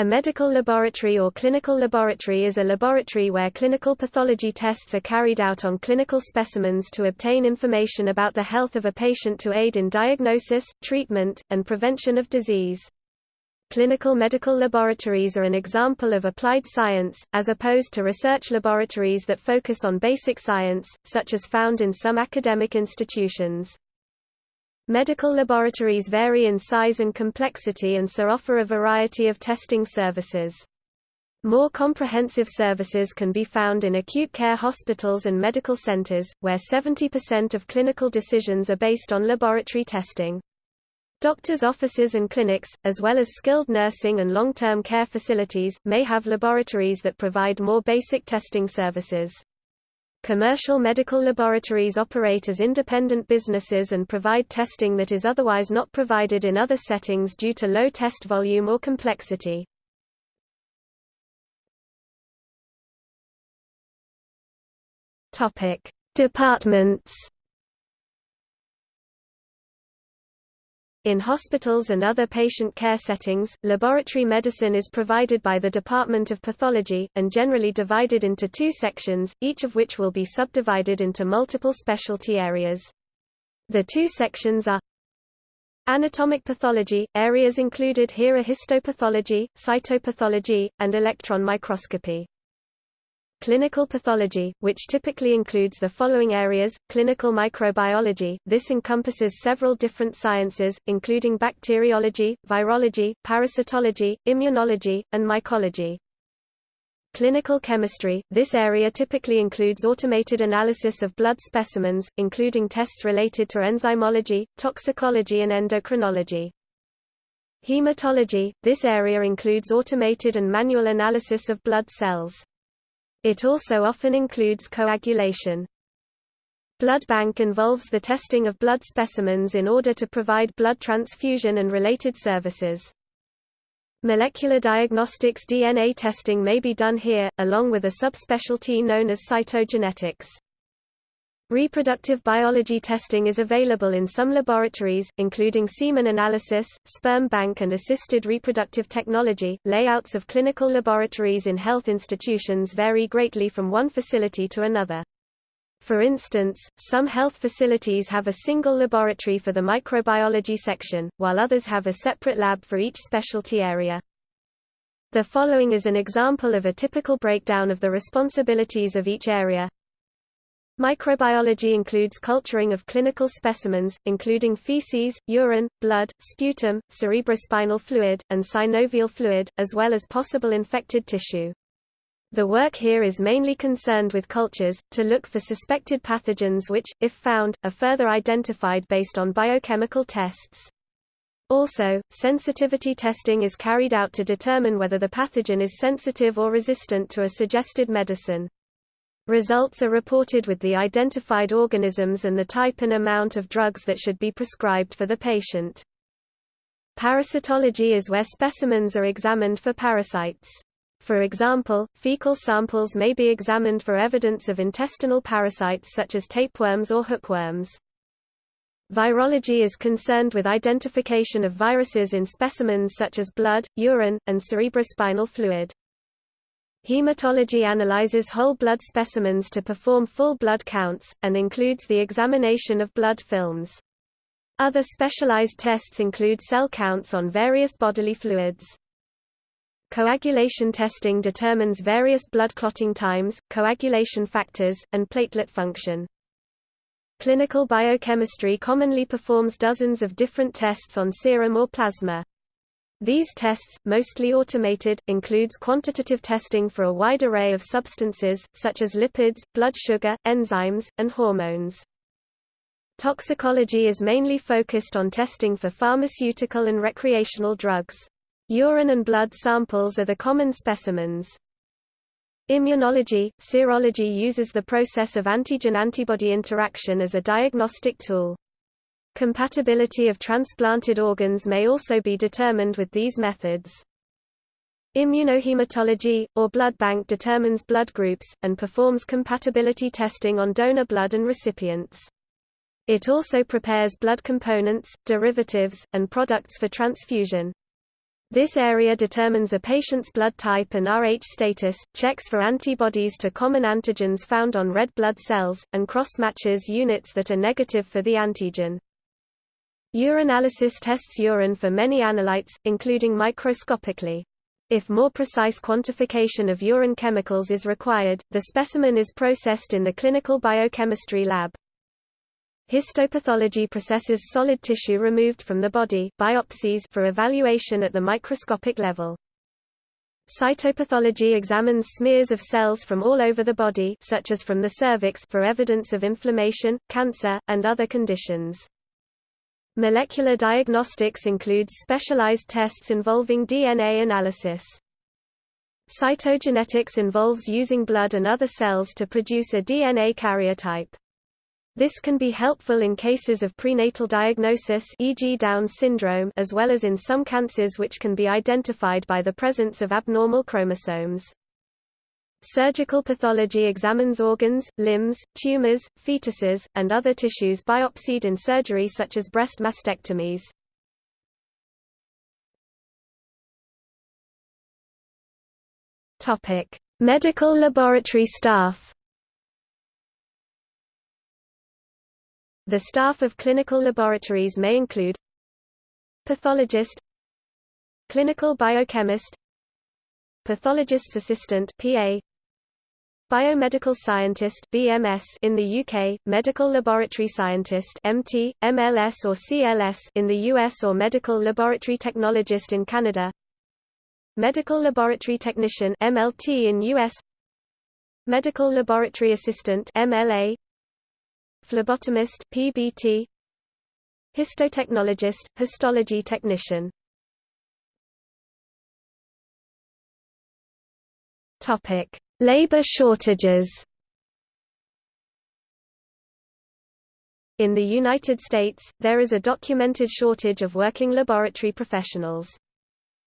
A medical laboratory or clinical laboratory is a laboratory where clinical pathology tests are carried out on clinical specimens to obtain information about the health of a patient to aid in diagnosis, treatment, and prevention of disease. Clinical medical laboratories are an example of applied science, as opposed to research laboratories that focus on basic science, such as found in some academic institutions. Medical laboratories vary in size and complexity and so offer a variety of testing services. More comprehensive services can be found in acute care hospitals and medical centers, where 70% of clinical decisions are based on laboratory testing. Doctors' offices and clinics, as well as skilled nursing and long-term care facilities, may have laboratories that provide more basic testing services. Commercial medical laboratories operate as independent businesses and provide testing that is otherwise not provided in other settings due to low test volume or complexity. Departments In hospitals and other patient care settings, laboratory medicine is provided by the Department of Pathology, and generally divided into two sections, each of which will be subdivided into multiple specialty areas. The two sections are Anatomic pathology, areas included here are histopathology, cytopathology, and electron microscopy. Clinical pathology, which typically includes the following areas, clinical microbiology, this encompasses several different sciences, including bacteriology, virology, parasitology, immunology, and mycology. Clinical chemistry, this area typically includes automated analysis of blood specimens, including tests related to enzymology, toxicology and endocrinology. Hematology, this area includes automated and manual analysis of blood cells. It also often includes coagulation. Blood bank involves the testing of blood specimens in order to provide blood transfusion and related services. Molecular diagnostics DNA testing may be done here, along with a subspecialty known as cytogenetics. Reproductive biology testing is available in some laboratories, including semen analysis, sperm bank and assisted reproductive technology. Layouts of clinical laboratories in health institutions vary greatly from one facility to another. For instance, some health facilities have a single laboratory for the microbiology section, while others have a separate lab for each specialty area. The following is an example of a typical breakdown of the responsibilities of each area. Microbiology includes culturing of clinical specimens, including feces, urine, blood, sputum, cerebrospinal fluid, and synovial fluid, as well as possible infected tissue. The work here is mainly concerned with cultures, to look for suspected pathogens which, if found, are further identified based on biochemical tests. Also, sensitivity testing is carried out to determine whether the pathogen is sensitive or resistant to a suggested medicine. Results are reported with the identified organisms and the type and amount of drugs that should be prescribed for the patient. Parasitology is where specimens are examined for parasites. For example, fecal samples may be examined for evidence of intestinal parasites such as tapeworms or hookworms. Virology is concerned with identification of viruses in specimens such as blood, urine, and cerebrospinal fluid. Hematology analyzes whole blood specimens to perform full blood counts, and includes the examination of blood films. Other specialized tests include cell counts on various bodily fluids. Coagulation testing determines various blood clotting times, coagulation factors, and platelet function. Clinical biochemistry commonly performs dozens of different tests on serum or plasma. These tests, mostly automated, includes quantitative testing for a wide array of substances, such as lipids, blood sugar, enzymes, and hormones. Toxicology is mainly focused on testing for pharmaceutical and recreational drugs. Urine and blood samples are the common specimens. Immunology, serology uses the process of antigen-antibody interaction as a diagnostic tool. Compatibility of transplanted organs may also be determined with these methods. Immunohematology, or blood bank determines blood groups, and performs compatibility testing on donor blood and recipients. It also prepares blood components, derivatives, and products for transfusion. This area determines a patient's blood type and Rh status, checks for antibodies to common antigens found on red blood cells, and cross-matches units that are negative for the antigen. Urinalysis tests urine for many analytes, including microscopically. If more precise quantification of urine chemicals is required, the specimen is processed in the clinical biochemistry lab. Histopathology processes solid tissue removed from the body biopsies for evaluation at the microscopic level. Cytopathology examines smears of cells from all over the body such as from the cervix for evidence of inflammation, cancer, and other conditions. Molecular diagnostics includes specialized tests involving DNA analysis. Cytogenetics involves using blood and other cells to produce a DNA karyotype. This can be helpful in cases of prenatal diagnosis e.g. Down syndrome as well as in some cancers which can be identified by the presence of abnormal chromosomes. Surgical pathology examines organs, limbs, tumors, fetuses, and other tissues biopsied in surgery such as breast mastectomies. Medical laboratory staff The staff of clinical laboratories may include pathologist clinical biochemist pathologist's assistant PA biomedical scientist BMS in the UK medical laboratory scientist MT MLS or CLS in the US or medical laboratory technologist in Canada. Medical laboratory technician MLT in US medical laboratory assistant MLA phlebotomist PBT histotechnologist histology technician. Topic labor shortages In the United States, there is a documented shortage of working laboratory professionals.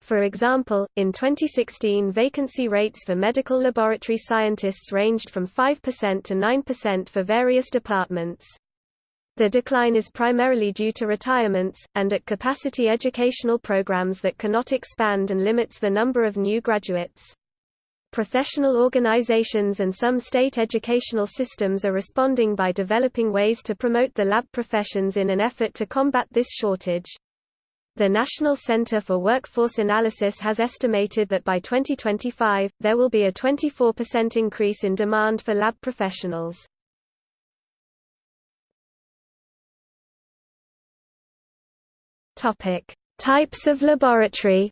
For example, in 2016 vacancy rates for medical laboratory scientists ranged from 5% to 9% for various departments. The decline is primarily due to retirements, and at capacity educational programs that cannot expand and limits the number of new graduates. Professional organizations and some state educational systems are responding by developing ways to promote the lab professions in an effort to combat this shortage. The National Center for Workforce Analysis has estimated that by 2025, there will be a 24% increase in demand for lab professionals. Topic: Types of laboratory.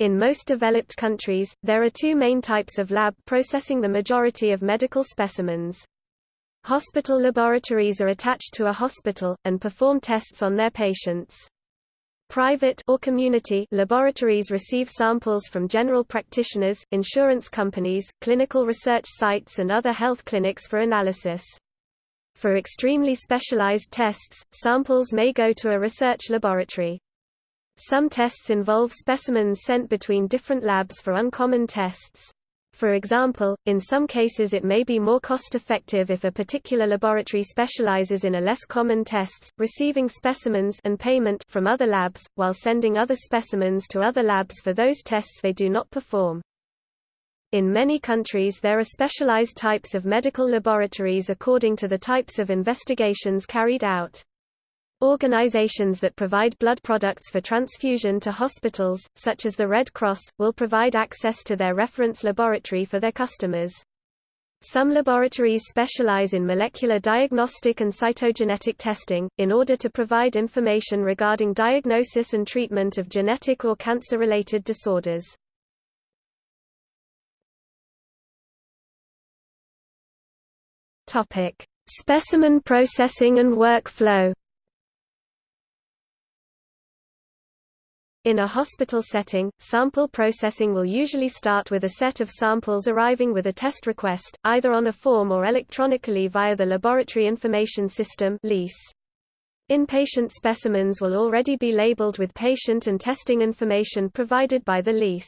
In most developed countries, there are two main types of lab processing the majority of medical specimens. Hospital laboratories are attached to a hospital, and perform tests on their patients. Private or community laboratories receive samples from general practitioners, insurance companies, clinical research sites and other health clinics for analysis. For extremely specialized tests, samples may go to a research laboratory. Some tests involve specimens sent between different labs for uncommon tests. For example, in some cases it may be more cost-effective if a particular laboratory specializes in a less common tests, receiving specimens and payment from other labs, while sending other specimens to other labs for those tests they do not perform. In many countries there are specialized types of medical laboratories according to the types of investigations carried out. Organizations that provide blood products for transfusion to hospitals, such as the Red Cross, will provide access to their reference laboratory for their customers. Some laboratories specialize in molecular diagnostic and cytogenetic testing, in order to provide information regarding diagnosis and treatment of genetic or cancer-related disorders. Specimen processing and workflow In a hospital setting, sample processing will usually start with a set of samples arriving with a test request, either on a form or electronically via the Laboratory Information System Inpatient specimens will already be labeled with patient and testing information provided by the LIS.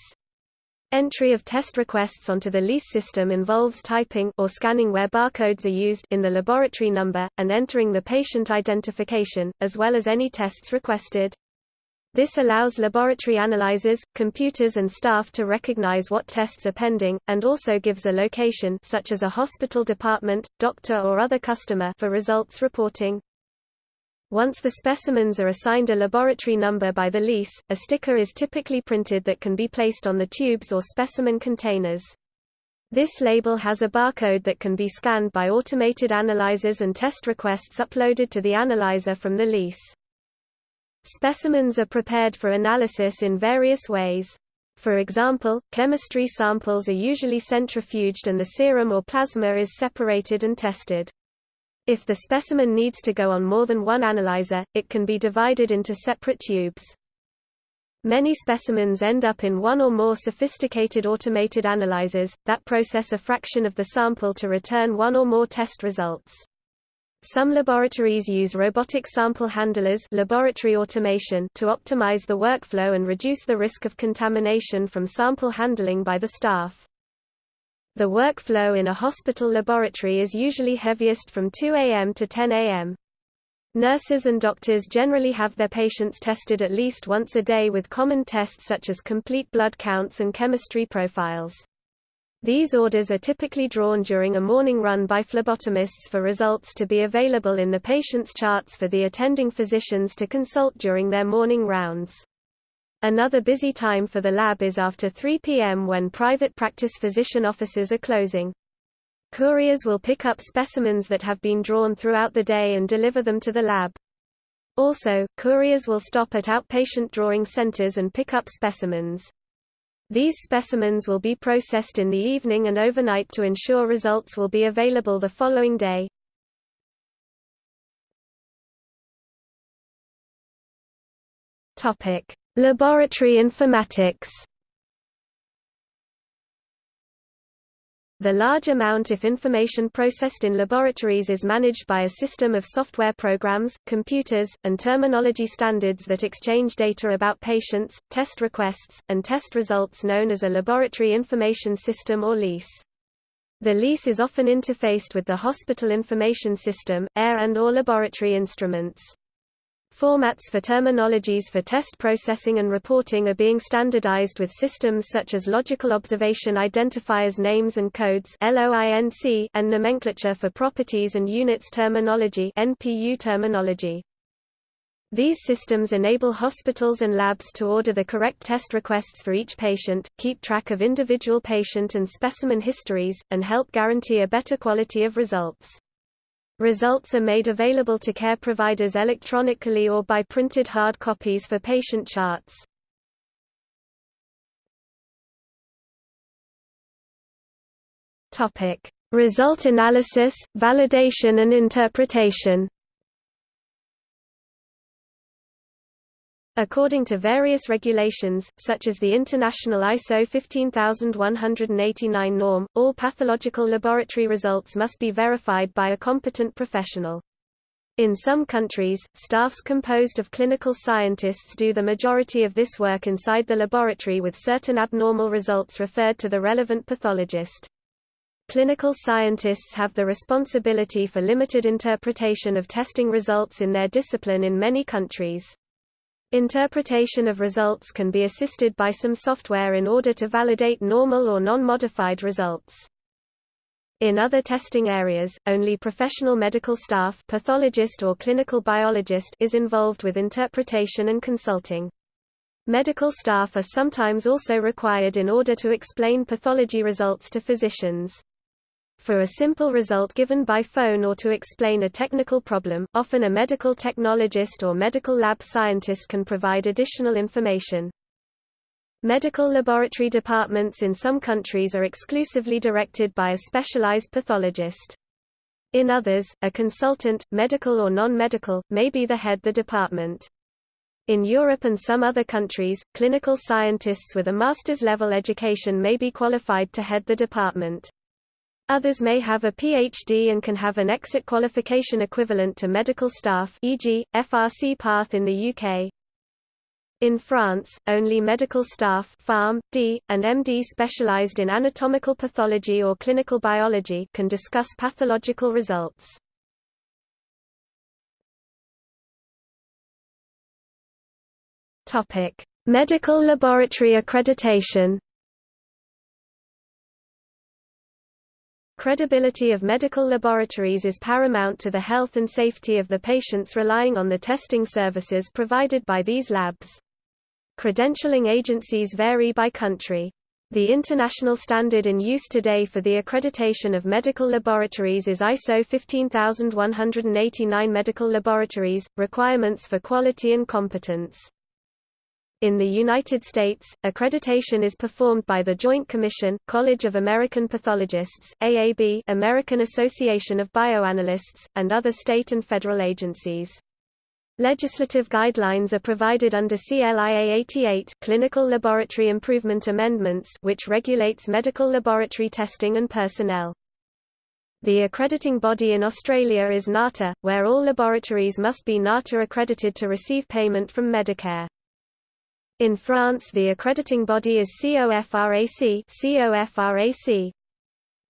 Entry of test requests onto the LIS system involves typing or scanning where barcodes are used in the laboratory number, and entering the patient identification, as well as any tests requested. This allows laboratory analyzers, computers and staff to recognize what tests are pending, and also gives a location such as a hospital department, doctor or other customer for results reporting. Once the specimens are assigned a laboratory number by the LIS, a sticker is typically printed that can be placed on the tubes or specimen containers. This label has a barcode that can be scanned by automated analyzers and test requests uploaded to the analyzer from the LIS. Specimens are prepared for analysis in various ways. For example, chemistry samples are usually centrifuged and the serum or plasma is separated and tested. If the specimen needs to go on more than one analyzer, it can be divided into separate tubes. Many specimens end up in one or more sophisticated automated analyzers, that process a fraction of the sample to return one or more test results. Some laboratories use robotic sample handlers laboratory automation to optimize the workflow and reduce the risk of contamination from sample handling by the staff. The workflow in a hospital laboratory is usually heaviest from 2 a.m. to 10 a.m. Nurses and doctors generally have their patients tested at least once a day with common tests such as complete blood counts and chemistry profiles. These orders are typically drawn during a morning run by phlebotomists for results to be available in the patient's charts for the attending physicians to consult during their morning rounds. Another busy time for the lab is after 3 p.m. when private practice physician offices are closing. Couriers will pick up specimens that have been drawn throughout the day and deliver them to the lab. Also, couriers will stop at outpatient drawing centers and pick up specimens. These specimens will be processed in the evening and overnight to ensure results will be available the following day. Laboratory informatics The large amount of information processed in laboratories is managed by a system of software programs, computers, and terminology standards that exchange data about patients, test requests, and test results known as a Laboratory Information System or LIS. The LIS is often interfaced with the Hospital Information System, AIR and or laboratory instruments. Formats for terminologies for test processing and reporting are being standardized with systems such as logical observation identifiers names and codes and nomenclature for properties and units terminology NPU terminology. These systems enable hospitals and labs to order the correct test requests for each patient, keep track of individual patient and specimen histories, and help guarantee a better quality of results. Results are made available to care providers electronically or by printed hard copies for patient charts. Result analysis, validation and interpretation. According to various regulations, such as the International ISO 15189 norm, all pathological laboratory results must be verified by a competent professional. In some countries, staffs composed of clinical scientists do the majority of this work inside the laboratory with certain abnormal results referred to the relevant pathologist. Clinical scientists have the responsibility for limited interpretation of testing results in their discipline in many countries. Interpretation of results can be assisted by some software in order to validate normal or non-modified results. In other testing areas, only professional medical staff pathologist or clinical biologist is involved with interpretation and consulting. Medical staff are sometimes also required in order to explain pathology results to physicians. For a simple result given by phone or to explain a technical problem, often a medical technologist or medical lab scientist can provide additional information. Medical laboratory departments in some countries are exclusively directed by a specialized pathologist. In others, a consultant, medical or non-medical, may be the head of the department. In Europe and some other countries, clinical scientists with a master's level education may be qualified to head the department. Others may have a PhD and can have an exit qualification equivalent to medical staff e.g., FRCPath in the UK. In France, only medical staff Pharm, D, and MD specialized in anatomical pathology or clinical biology can discuss pathological results. Medical laboratory accreditation. Credibility of medical laboratories is paramount to the health and safety of the patients relying on the testing services provided by these labs. Credentialing agencies vary by country. The international standard in use today for the accreditation of medical laboratories is ISO 15189 Medical Laboratories, Requirements for Quality and Competence. In the United States, accreditation is performed by the Joint Commission, College of American Pathologists AAB, American Association of Bioanalysts, and other state and federal agencies. Legislative guidelines are provided under CLIA 88 Clinical Laboratory Improvement Amendments which regulates medical laboratory testing and personnel. The accrediting body in Australia is NATA, where all laboratories must be NATA accredited to receive payment from Medicare. In France the accrediting body is COFRAC, COFRAC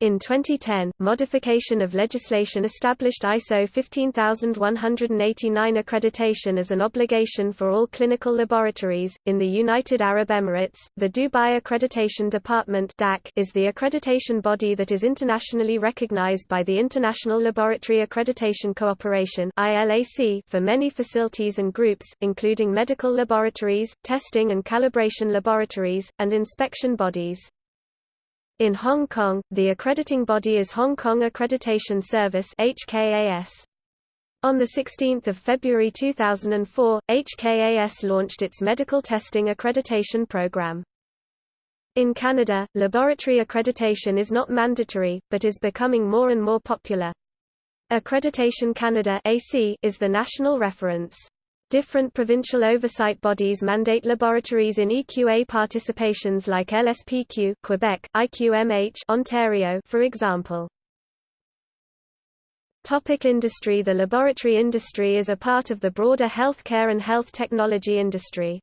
in 2010, modification of legislation established ISO 15189 accreditation as an obligation for all clinical laboratories. In the United Arab Emirates, the Dubai Accreditation Department is the accreditation body that is internationally recognized by the International Laboratory Accreditation Cooperation (ILAC) for many facilities and groups, including medical laboratories, testing and calibration laboratories, and inspection bodies. In Hong Kong, the accrediting body is Hong Kong Accreditation Service HKAS. On 16 February 2004, HKAS launched its medical testing accreditation program. In Canada, laboratory accreditation is not mandatory, but is becoming more and more popular. Accreditation Canada is the national reference. Different provincial oversight bodies mandate laboratories in EQA participations like LSPQ Quebec, IQMH Ontario for example. Topic industry The laboratory industry is a part of the broader healthcare and health technology industry.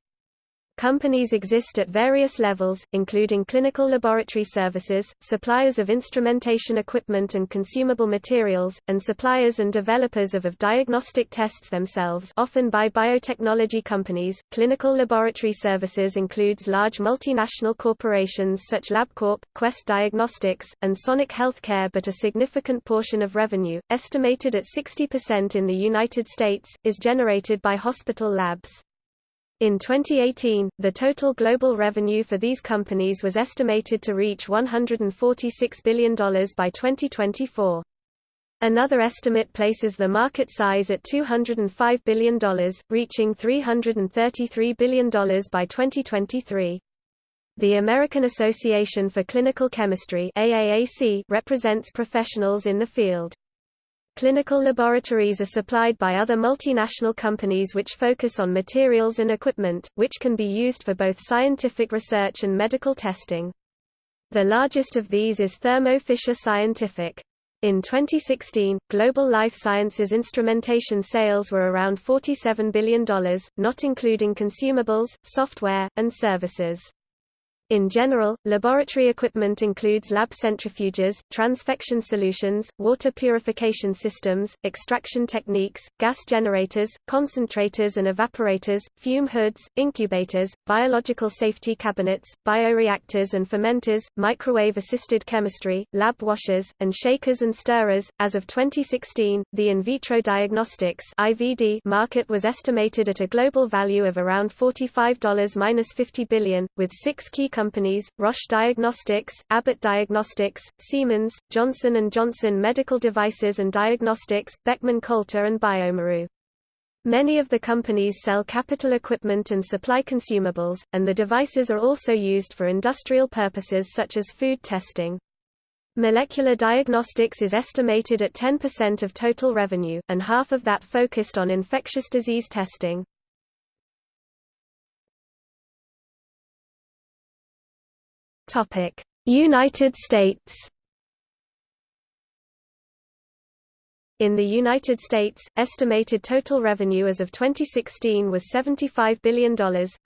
Companies exist at various levels, including clinical laboratory services, suppliers of instrumentation equipment and consumable materials, and suppliers and developers of, of diagnostic tests themselves often by biotechnology companies. Clinical laboratory services includes large multinational corporations such LabCorp, Quest Diagnostics, and Sonic Healthcare but a significant portion of revenue, estimated at 60% in the United States, is generated by hospital labs. In 2018, the total global revenue for these companies was estimated to reach $146 billion by 2024. Another estimate places the market size at $205 billion, reaching $333 billion by 2023. The American Association for Clinical Chemistry AACC represents professionals in the field. Clinical laboratories are supplied by other multinational companies which focus on materials and equipment, which can be used for both scientific research and medical testing. The largest of these is Thermo Fisher Scientific. In 2016, global life sciences instrumentation sales were around $47 billion, not including consumables, software, and services. In general, laboratory equipment includes lab centrifuges, transfection solutions, water purification systems, extraction techniques, gas generators, concentrators and evaporators, fume hoods, incubators, biological safety cabinets, bioreactors and fermenters, microwave-assisted chemistry, lab washers, and shakers and stirrers. As of 2016, the in vitro diagnostics (IVD) market was estimated at a global value of around $45-50 billion, with six key companies, Roche Diagnostics, Abbott Diagnostics, Siemens, Johnson & Johnson Medical Devices and Diagnostics, Beckman Coulter and bioMérieux. Many of the companies sell capital equipment and supply consumables, and the devices are also used for industrial purposes such as food testing. Molecular diagnostics is estimated at 10% of total revenue, and half of that focused on infectious disease testing. Topic: United States. In the United States, estimated total revenue as of 2016 was $75 billion,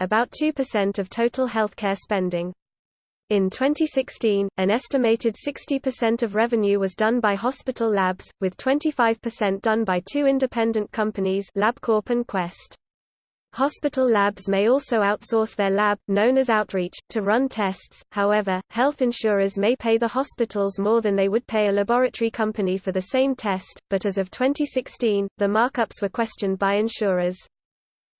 about 2% of total healthcare spending. In 2016, an estimated 60% of revenue was done by hospital labs, with 25% done by two independent companies LabCorp and Quest. Hospital labs may also outsource their lab, known as outreach, to run tests, however, health insurers may pay the hospitals more than they would pay a laboratory company for the same test, but as of 2016, the markups were questioned by insurers.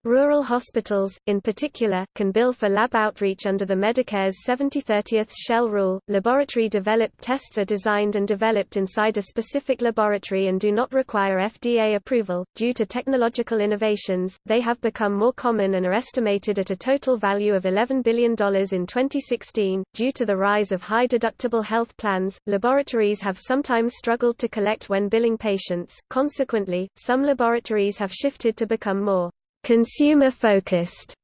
Rural hospitals, in particular, can bill for lab outreach under the Medicare's 70/30th shell rule. Laboratory developed tests are designed and developed inside a specific laboratory and do not require FDA approval. Due to technological innovations, they have become more common and are estimated at a total value of $11 billion in 2016. Due to the rise of high deductible health plans, laboratories have sometimes struggled to collect when billing patients. Consequently, some laboratories have shifted to become more Consumer-focused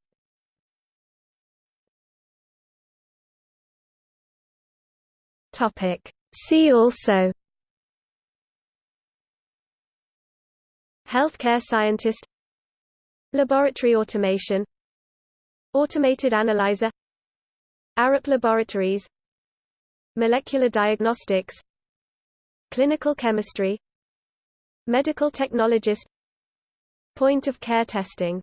Topic. See also. Healthcare scientist. Laboratory automation. Automated analyzer. Arup Laboratories. Molecular diagnostics. Clinical chemistry. Medical technologist Point-of-care testing